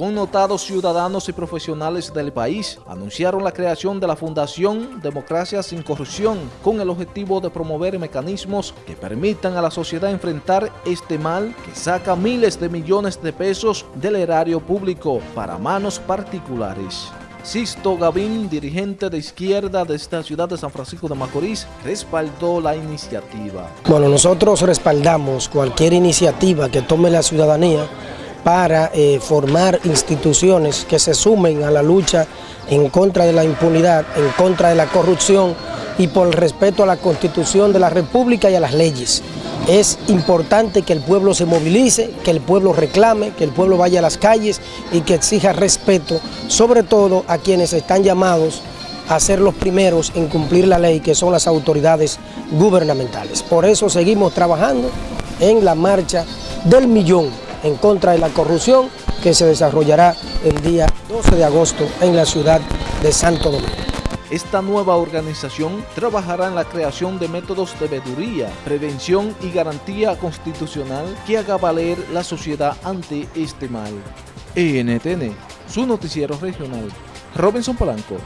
Connotados ciudadanos y profesionales del país anunciaron la creación de la Fundación Democracia sin Corrupción con el objetivo de promover mecanismos que permitan a la sociedad enfrentar este mal que saca miles de millones de pesos del erario público para manos particulares. Sisto Gavín, dirigente de izquierda de esta ciudad de San Francisco de Macorís, respaldó la iniciativa. Bueno, nosotros respaldamos cualquier iniciativa que tome la ciudadanía para eh, formar instituciones que se sumen a la lucha en contra de la impunidad, en contra de la corrupción y por el respeto a la Constitución de la República y a las leyes. Es importante que el pueblo se movilice, que el pueblo reclame, que el pueblo vaya a las calles y que exija respeto, sobre todo a quienes están llamados a ser los primeros en cumplir la ley, que son las autoridades gubernamentales. Por eso seguimos trabajando en la marcha del millón en contra de la corrupción que se desarrollará el día 12 de agosto en la ciudad de Santo Domingo. Esta nueva organización trabajará en la creación de métodos de veeduría, prevención y garantía constitucional que haga valer la sociedad ante este mal. ENTN, su noticiero regional. Robinson Polanco.